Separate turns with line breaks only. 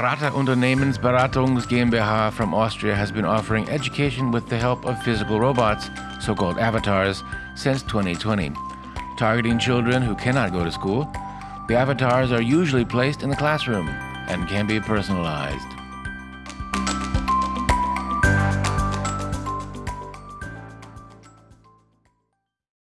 Rata Unternehmensberatungs GmbH from Austria has been offering education with the help of physical robots, so called avatars, since 2020. Targeting children who cannot go to school, the avatars are usually placed in the classroom and can be personalized.